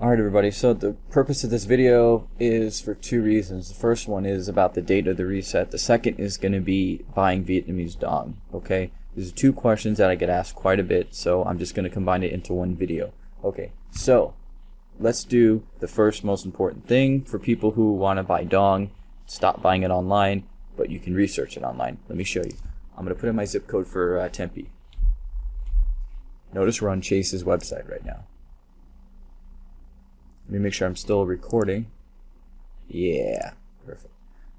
Alright everybody, so the purpose of this video is for two reasons. The first one is about the date of the reset. The second is going to be buying Vietnamese dong. Okay, these are two questions that I get asked quite a bit, so I'm just going to combine it into one video. Okay, so let's do the first most important thing for people who want to buy dong. Stop buying it online, but you can research it online. Let me show you. I'm going to put in my zip code for uh, Tempe. Notice we're on Chase's website right now. Let me make sure I'm still recording. Yeah, perfect.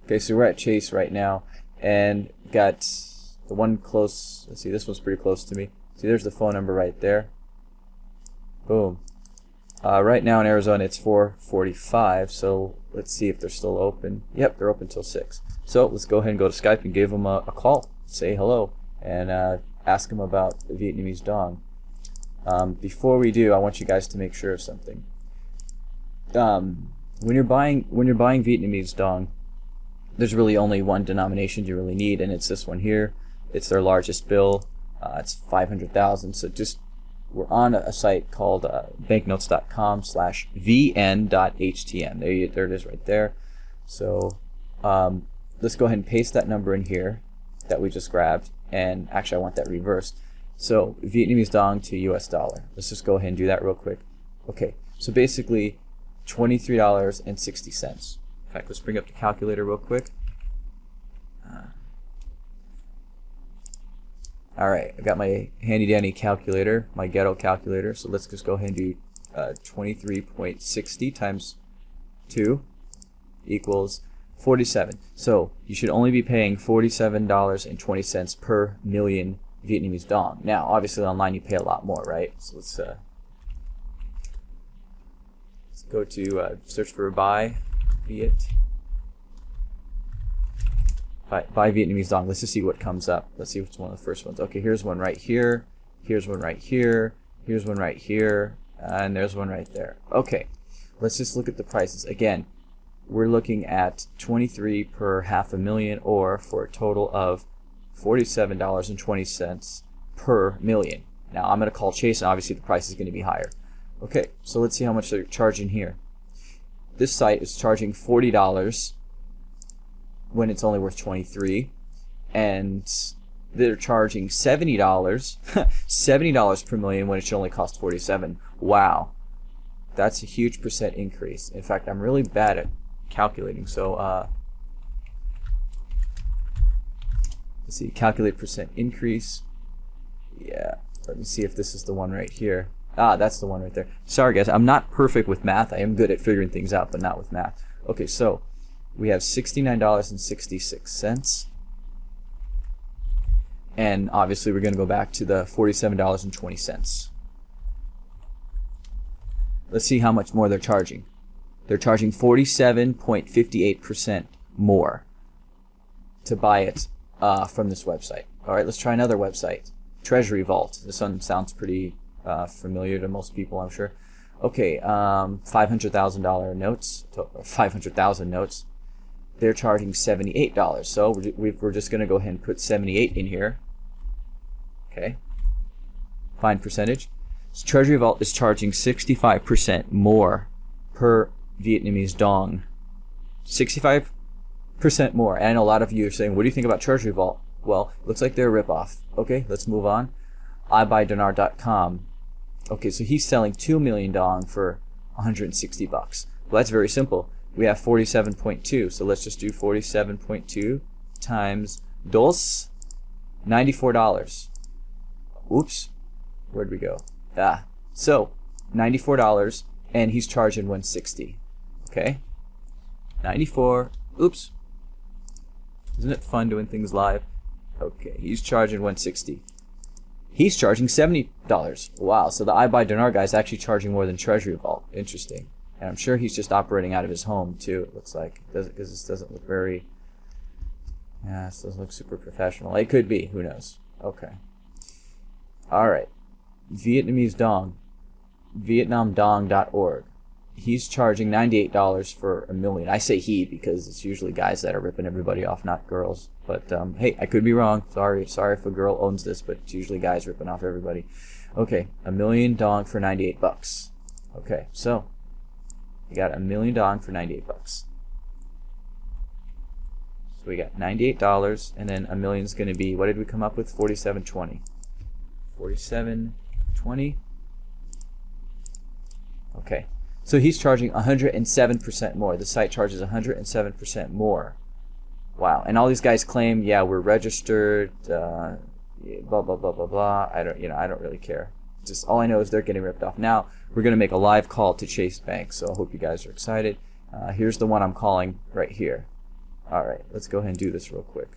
Okay, so we're at Chase right now, and got the one close. Let's see, this one's pretty close to me. See, there's the phone number right there. Boom. Uh, right now in Arizona, it's 4:45. So let's see if they're still open. Yep, they're open till six. So let's go ahead and go to Skype and give them a, a call. Say hello and uh, ask them about the Vietnamese dong. Um, before we do, I want you guys to make sure of something um, when you're buying when you're buying Vietnamese dong, there's really only one denomination you really need, and it's this one here. It's their largest bill. Uh, it's 500,000. So just we're on a, site called uh, banknotes.com slash vn.htm. There, you, there it is right there. So um, let's go ahead and paste that number in here that we just grabbed. And actually, I want that reversed. So Vietnamese dong to US dollar. Let's just go ahead and do that real quick. Okay, so basically $23.60. In fact, let's bring up the calculator real quick. Uh, all right, I've got my handy dandy calculator, my ghetto calculator. So let's just go ahead and do uh, 23.60 times 2 equals 47. So you should only be paying $47.20 per million Vietnamese dong. Now, obviously online you pay a lot more, right? So let's uh, go to uh, search for buy Viet buy, buy Vietnamese dong. Let's just see what comes up. Let's see what's one of the first ones. Okay, here's one right here. Here's one right here. Here's one right here. And there's one right there. Okay, let's just look at the prices. Again, we're looking at 23 per half a million or for a total of $47.20 per million. Now I'm going to call Chase and obviously the price is going to be higher. Okay, so let's see how much they're charging here. This site is charging $40 when it's only worth 23 and they're charging $70 $70 per million when it should only cost 47 wow. That's a huge percent increase. In fact I'm really bad at calculating so uh, let's see calculate percent increase. Yeah let me see if this is the one right here Ah, that's the one right there. Sorry, guys. I'm not perfect with math. I am good at figuring things out, but not with math. Okay, so we have $69.66. And obviously, we're going to go back to the $47.20. Let's see how much more they're charging. They're charging 47.58% more to buy it uh, from this website. All right, let's try another website. Treasury Vault. This one sounds pretty uh, familiar to most people, I'm sure. Okay, um, $500,000 notes, 500,000 notes. They're charging $78. So we're just going to go ahead and put 78 in here. Okay. Fine percentage. So Treasury Vault is charging 65% more per Vietnamese dong. 65% more. And a lot of you are saying, what do you think about Treasury Vault? Well, looks like they're a ripoff. Okay, let's move on. iBuyDinar.com Okay, so he's selling 2 million dong for 160 bucks. Well, that's very simple. We have 47.2, so let's just do 47.2 times dos, $94. Oops, where'd we go? Ah, so $94, and he's charging 160. Okay, 94. Oops, isn't it fun doing things live? Okay, he's charging 160. He's charging $70. Wow, so the iBuyDinar guy is actually charging more than Treasury Vault. Interesting. And I'm sure he's just operating out of his home too, it looks like. Because this doesn't look very... Yeah, this doesn't look super professional. It could be, who knows. Okay. Alright. Vietnamese Dong. VietnamDong.org he's charging $98 for a million. I say he because it's usually guys that are ripping everybody off, not girls. But um, hey, I could be wrong. Sorry, sorry if a girl owns this, but it's usually guys ripping off everybody. Okay, a million dong for 98 bucks. Okay, so You got a million dong for 98 bucks. So we got $98 and then a million is going to be what did we come up with 47.20. 47.20. Okay. So he's charging 107% more. The site charges 107% more. Wow. And all these guys claim, yeah, we're registered, uh, blah blah blah blah blah. I don't, you know, I don't really care. Just all I know is they're getting ripped off. Now we're going to make a live call to Chase Bank, so I hope you guys are excited. Uh, here's the one I'm calling right here. All right, let's go ahead and do this real quick.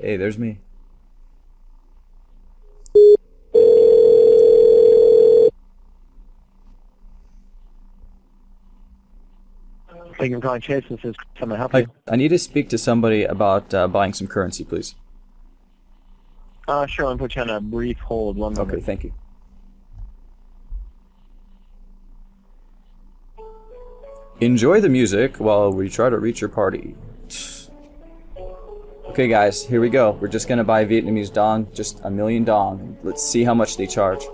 Hey, there's me. Thank you for calling Chase. This is. How I help you? I need to speak to somebody about uh, buying some currency, please. Uh, sure. I'll put you on a brief hold. One moment. Okay, thank you. Enjoy the music while we try to reach your party. Okay guys, here we go. We're just gonna buy Vietnamese dong, just a million dong. Let's see how much they charge.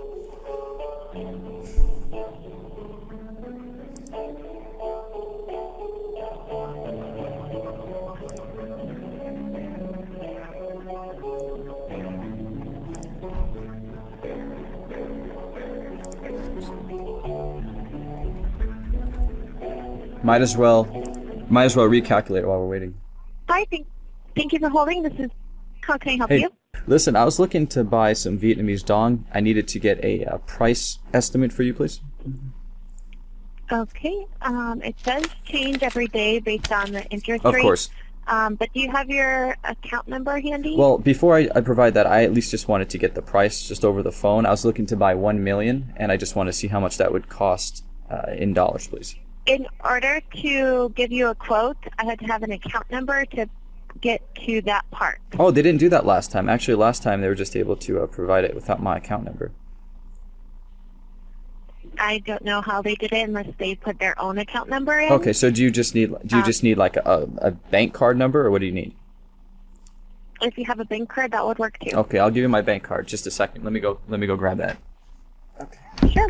Might as well, might as well recalculate while we're waiting. Hi, thank, thank you for holding. This is, how can I help Hey, you? listen, I was looking to buy some Vietnamese dong. I needed to get a uh, price estimate for you, please. Okay, um, it does change every day based on the interest Of rate. course. Um, but do you have your account number handy? Well, before I, I provide that, I at least just wanted to get the price just over the phone. I was looking to buy one million, and I just want to see how much that would cost uh, in dollars, please. In order to give you a quote, I had to have an account number to get to that part. Oh, they didn't do that last time. Actually, last time they were just able to uh, provide it without my account number. I don't know how they did it unless they put their own account number in. Okay, so do you just need do you Um, just need like a, a bank card number, or what do you need? If you have a bank card, that would work too. Okay, I'll give you my bank card. Just a second. Let me go. Let me go grab that. Okay. Sure.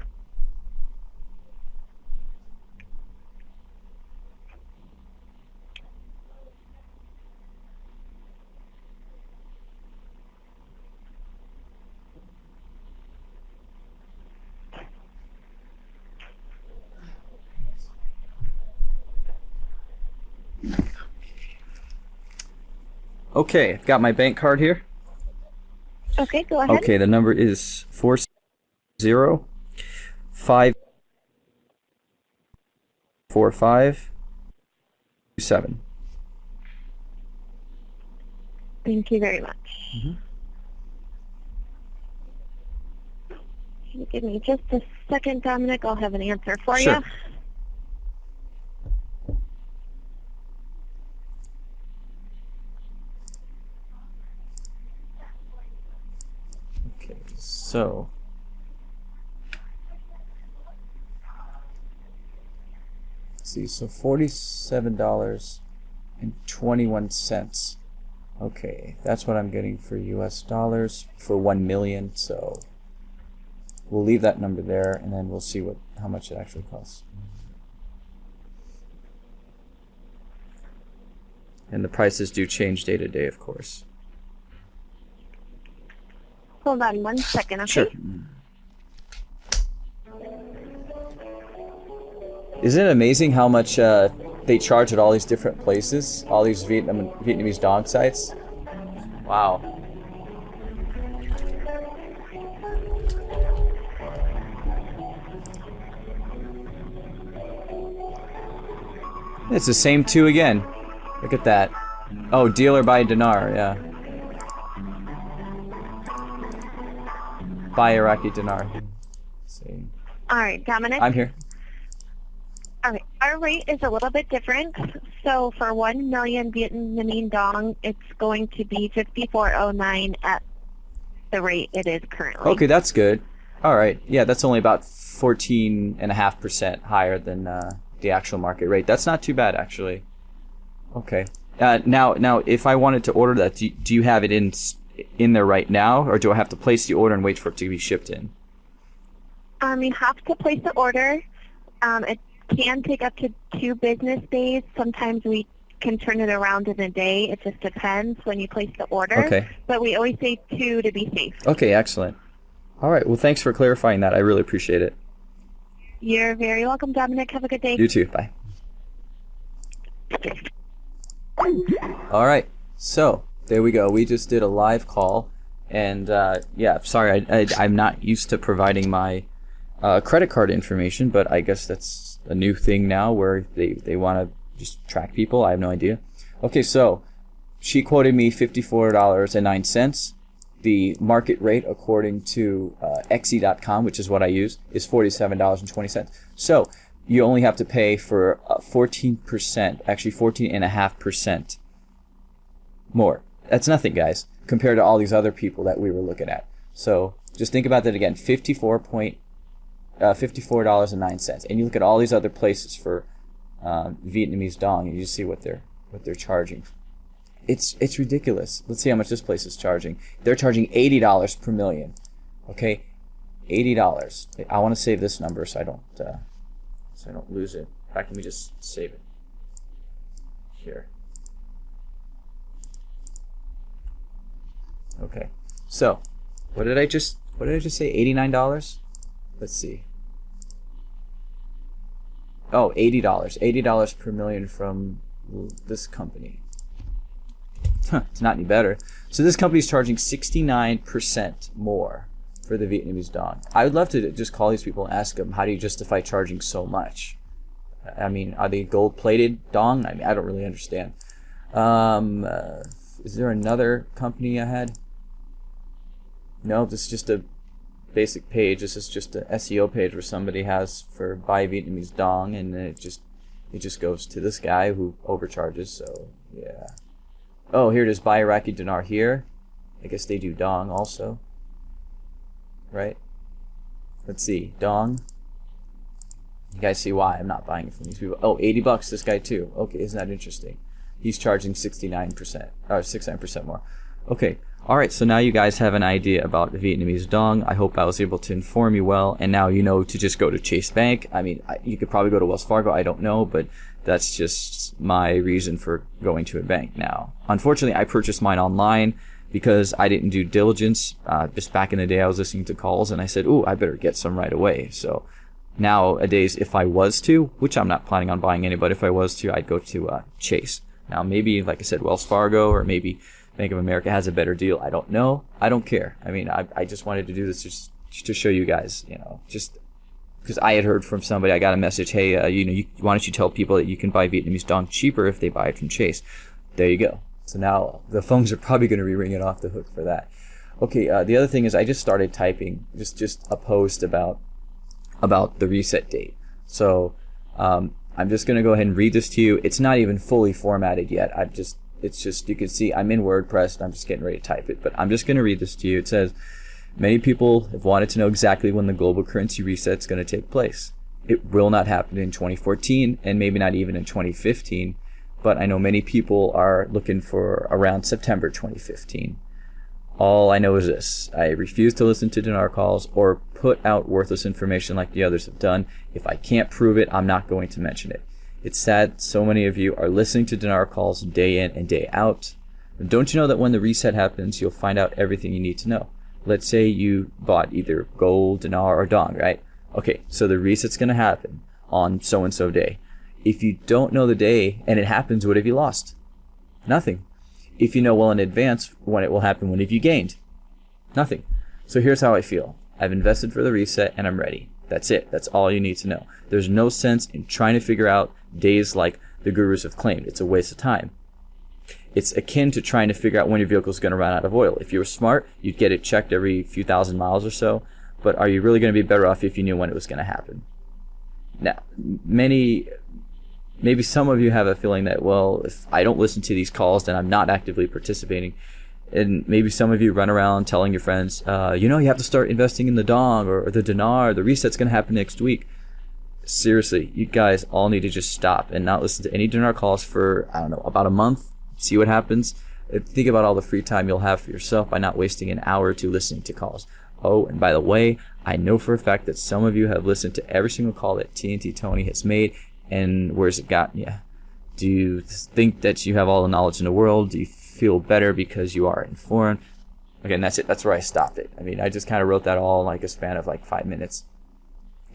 Okay, I've got my bank card here. Okay, go ahead. Okay, the number is four zero five four five two seven. Thank you very much. Can you Give me just a second, Dominic. I'll have an answer for Sure. you. Okay, so see, so forty-seven dollars and twenty-one cents. Okay, that's what I'm getting for U.S. dollars for one million. So we'll leave that number there, and then we'll see what how much it actually costs. And the prices do change day to day, of course. Hold on one second, okay? Sure. Isn't it amazing how much uh, they charge at all these different places? All these Vietnam Vietnamese dong sites? Wow. It's the same two again. Look at that. Oh, dealer by dinar, yeah. Buy Iraqi dinar. See. All right, Dominic. I'm here. All right, our rate is a little bit different. So for 1 million Vietnamese dong, it's going to be 5409 at the rate it is currently. Okay, that's good. All right. Yeah, that's only about 14.5% higher than uh, the actual market rate. That's not too bad, actually. Okay. Uh, now, now, if I wanted to order that, do you, do you have it in in there right now, or do I have to place the order and wait for it to be shipped in? Um, you have to place the order. Um, it can take up to two business days. Sometimes we can turn it around in a day. It just depends when you place the order. Okay. But we always say two to be safe. Okay, excellent. All right. Well, thanks for clarifying that. I really appreciate it. You're very welcome, Dominic. Have a good day. You too. Bye. All right. So there we go. We just did a live call, and uh, yeah, sorry, I, am not used to providing my uh, credit card information, but I guess that's a new thing now where they they want to just track people. I have no idea. Okay, so she quoted me fifty-four dollars and nine cents. The market rate, according to uh, which is what I use, is forty-seven dollars and twenty cents. So you only have to pay for uh, fourteen percent, actually fourteen and a half percent more. That's nothing, guys, compared to all these other people that we were looking at. So just think about that again: fifty-four point, uh, fifty-four dollars and nine cents. And you look at all these other places for um, Vietnamese dong, and you see what they're what they're charging. It's it's ridiculous. Let's see how much this place is charging. They're charging eighty dollars per million. Okay, eighty dollars. I want to save this number so I don't uh, so I don't lose it. In fact, let me just save it here. Okay, so what did I just what did I just say? Eighty nine dollars. Let's see. Oh, $80. $80 per million from this company. Huh, it's not any better. So this company is charging 69% more for the Vietnamese dong. I would love to just call these people and ask them, how do you justify charging so much? I mean, are they gold-plated dong? I mean, I don't really understand. Um, uh, is there another company I had? No, this is just a basic page. This is just an SEO page where somebody has for buy Vietnamese dong, and it just it just goes to this guy who overcharges. So yeah. Oh, here it is. Buy Iraqi dinar here. I guess they do dong also. Right? Let's see. Dong. You guys see why I'm not buying it from these people. Oh, 80 bucks this guy too. Okay, isn't that interesting? He's charging 69%, or 69% more. Okay, Alright, so now you guys have an idea about the Vietnamese dong. I hope I was able to inform you well, and now you know to just go to Chase Bank. I mean, you could probably go to Wells Fargo, I don't know, but that's just my reason for going to a bank now. Unfortunately, I purchased mine online because I didn't do diligence. Uh, just back in the day, I was listening to calls, and I said, ooh, I better get some right away. So nowadays, if I was to, which I'm not planning on buying any, but if I was to, I'd go to uh, Chase. Now, maybe, like I said, Wells Fargo, or maybe Bank of America has a better deal. I don't know. I don't care. I mean, I, I just wanted to do this just, to show you guys, you know, just because I had heard from somebody, I got a message, hey, uh, you know, you, why don't you tell people that you can buy Vietnamese dong cheaper if they buy it from Chase? There you go. So now the phones are probably going to be ringing off the hook for that. Okay, uh, the other thing is I just started typing just just a post about about the reset date. So um, I'm just going to go ahead and read this to you. It's not even fully formatted yet. I've just it's just, you can see I'm in WordPress and I'm just getting ready to type it. But I'm just going to read this to you. It says, many people have wanted to know exactly when the global currency reset is going to take place. It will not happen in 2014 and maybe not even in 2015. But I know many people are looking for around September 2015. All I know is this. I refuse to listen to dinar calls or put out worthless information like the others have done. If I can't prove it, I'm not going to mention it. It's sad so many of you are listening to dinar calls day in and day out. don't you know that when the reset happens, you'll find out everything you need to know? Let's say you bought either gold, dinar, or dong, right? Okay, so the reset's going to happen on so-and-so day. If you don't know the day and it happens, what have you lost? Nothing. If you know well in advance when it will happen, what have you gained? Nothing. So here's how I feel. I've invested for the reset and I'm ready. That's it. That's all you need to know. There's no sense in trying to figure out days like the gurus have claimed. It's a waste of time. It's akin to trying to figure out when your vehicle is going to run out of oil. If you were smart, you'd get it checked every few thousand miles or so. But are you really going to be better off if you knew when it was going to happen? Now, many, maybe some of you have a feeling that, well, if I don't listen to these calls, then I'm not actively participating. And maybe some of you run around telling your friends, uh, you know, you have to start investing in the dong or, the dinar. The reset's going to happen next week seriously, you guys all need to just stop and not listen to any dinar calls for, I don't know, about a month. See what happens. Uh, think about all the free time you'll have for yourself by not wasting an hour or two listening to calls. Oh, and by the way, I know for a fact that some of you have listened to every single call that TNT Tony has made, and where's it gotten you? Do you think that you have all the knowledge in the world? Do you feel better because you are informed? Okay, and that's it. That's where I stopped it. I mean, I just kind of wrote that all in like a span of like five minutes.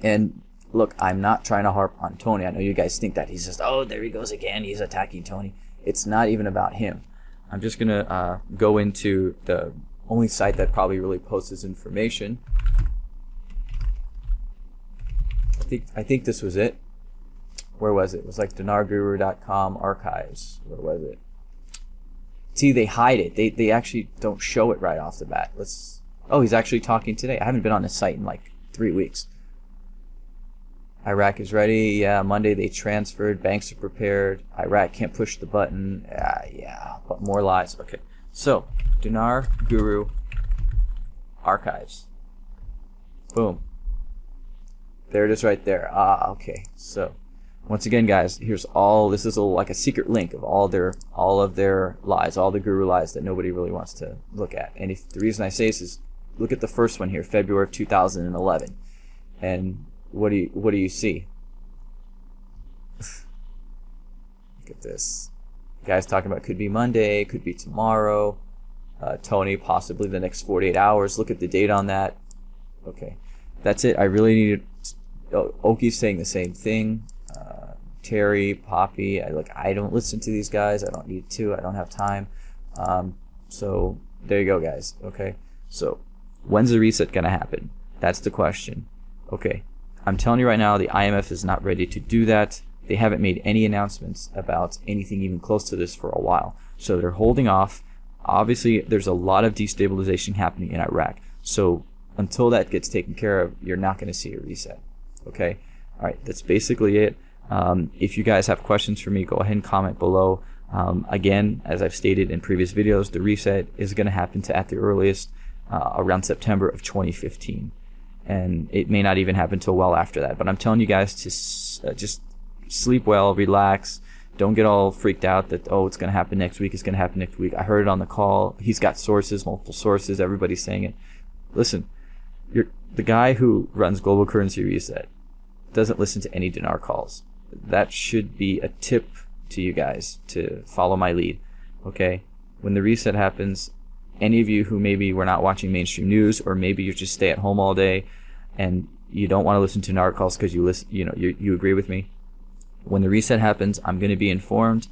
And look, I'm not trying to harp on Tony. I know you guys think that he's just, oh, there he goes again. He's attacking Tony. It's not even about him. I'm just gonna uh, go into the only site that probably really posts this information. I think I think this was it. Where was it? It was like dinarguru.com archives. Where was it? See, they hide it. They they actually don't show it right off the bat. Let's. Oh, he's actually talking today. I haven't been on the site in like three weeks. Iraq is ready. Yeah, Monday they transferred. Banks are prepared. Iraq can't push the button. Yeah, yeah, but more lies. Okay, so Dinar Guru archives. Boom. There it is right there. Ah, okay. So once again, guys, here's all. This is a, like a secret link of all their all of their lies, all the guru lies that nobody really wants to look at. And if the reason I say this is, look at the first one here, February of 2011, and what do you what do you see? Look at this. guys talking about could be Monday, could be tomorrow. Uh, Tony, possibly the next 48 hours. Look at the date on that. Okay, that's it. I really needed. Oki's saying the same thing. Uh, Terry, Poppy. I like. I don't listen to these guys. I don't need to. I don't have time. Um, so there you go, guys. Okay. So when's the reset gonna happen? That's the question. Okay. I'm telling you right now, the IMF is not ready to do that. They haven't made any announcements about anything even close to this for a while. So they're holding off. Obviously, there's a lot of destabilization happening in Iraq. So until that gets taken care of, you're not going to see a reset. Okay? All right, that's basically it. Um, if you guys have questions for me, go ahead and comment below. Um, again, as I've stated in previous videos, the reset is going to happen to at the earliest uh, around September of 2015 and it may not even happen until well after that. But I'm telling you guys to uh, just sleep well, relax. Don't get all freaked out that oh it's going to happen next week. It's going to happen next week. I heard it on the call. He's got sources, multiple sources. Everybody's saying it. Listen, you're the guy who runs Global Currency Reset doesn't listen to any dinar calls. That should be a tip to you guys to follow my lead. Okay, when the reset happens, any of you who maybe were not watching mainstream news or maybe you just stay at home all day and you don't want to listen to dinar calls because you listen, you know, you, you agree with me. When the reset happens, I'm going to be informed,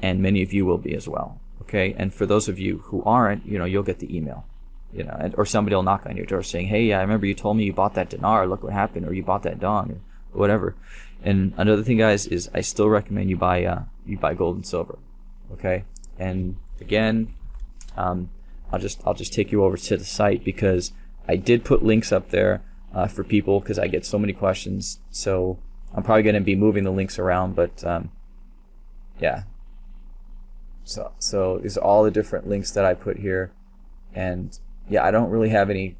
and many of you will be as well. Okay, and for those of you who aren't, you know, you'll get the email, you know, and, or somebody will knock on your door saying, "Hey, I remember you told me you bought that dinar. Look what happened, or you bought that dong, or whatever." And another thing, guys, is I still recommend you buy uh, you buy gold and silver. Okay, and again, um, I'll just I'll just take you over to the site because I did put links up there uh, for people because I get so many questions. So I'm probably going to be moving the links around, but um, yeah. So so these are all the different links that I put here, and yeah, I don't really have any,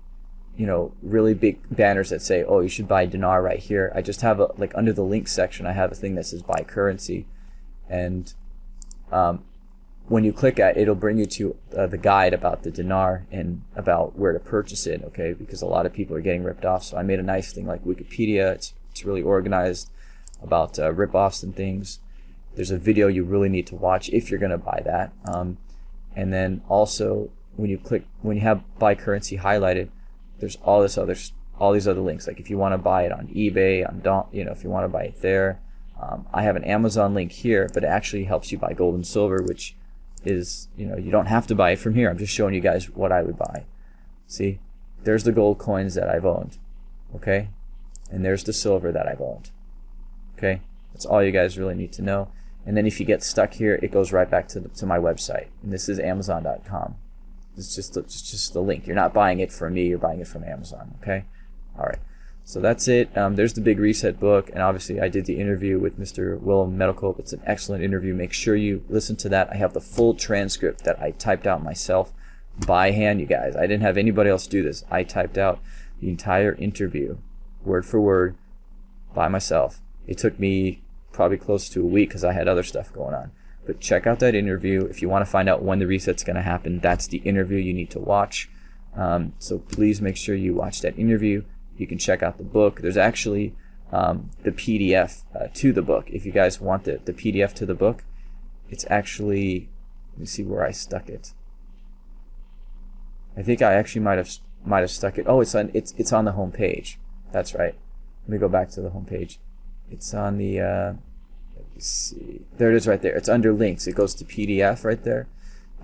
you know, really big banners that say, oh, you should buy dinar right here. I just have a like under the links section, I have a thing that says buy currency, and um, when you click at it, it'll bring you to uh, the guide about the dinar and about where to purchase it, okay? Because a lot of people are getting ripped off. So I made a nice thing like Wikipedia. It's, it's really organized about uh, rip-offs and things. There's a video you really need to watch if you're going to buy that. Um, and then also when you click, when you have buy currency highlighted, there's all this other, all these other links. Like if you want to buy it on eBay, on Don, you know, if you want to buy it there, um, I have an Amazon link here, but it actually helps you buy gold and silver, which is, you know, you don't have to buy it from here. I'm just showing you guys what I would buy. See, there's the gold coins that I've owned. Okay, and there's the silver that I've owned. Okay, that's all you guys really need to know. And then if you get stuck here, it goes right back to, the, to my website. And this is Amazon.com. It's just, it's just the link. You're not buying it from me. You're buying it from Amazon. Okay. All right. So that's it. Um, there's the Big Reset book, and obviously I did the interview with Mr. Willem Middelkoop. It's an excellent interview. Make sure you listen to that. I have the full transcript that I typed out myself by hand, you guys. I didn't have anybody else do this. I typed out the entire interview, word for word, by myself. It took me probably close to a week because I had other stuff going on. But check out that interview. If you want to find out when the reset's going to happen, that's the interview you need to watch. Um, so please make sure you watch that interview. You can check out the book. There's actually um, the PDF uh, to the book. If you guys want the, the PDF to the book, it's actually, let me see where I stuck it. I think I actually might have might have stuck it. Oh, it's on it's it's on the home page. That's right. Let me go back to the home page. It's on the uh, see. There it is right there. It's under links. It goes to PDF right there.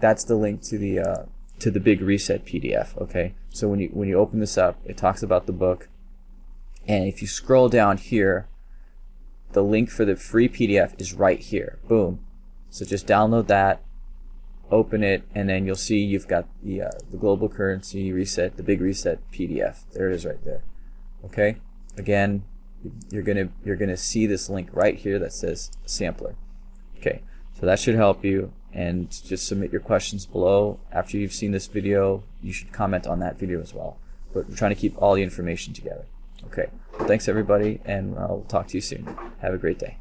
That's the link to the uh, to the big reset PDF. Okay. So when you when you open this up, it talks about the book. And if you scroll down here, the link for the free PDF is right here. Boom. So just download that, open it, and then you'll see you've got the uh, the global currency reset, the big reset PDF. There it is right there. Okay. Again, you're gonna you're gonna see this link right here that says sampler. Okay. So that should help you. And just submit your questions below. After you've seen this video, you should comment on that video as well. But we're trying to keep all the information together. Okay. Thanks everybody, and I'll talk to you soon. Have a great day.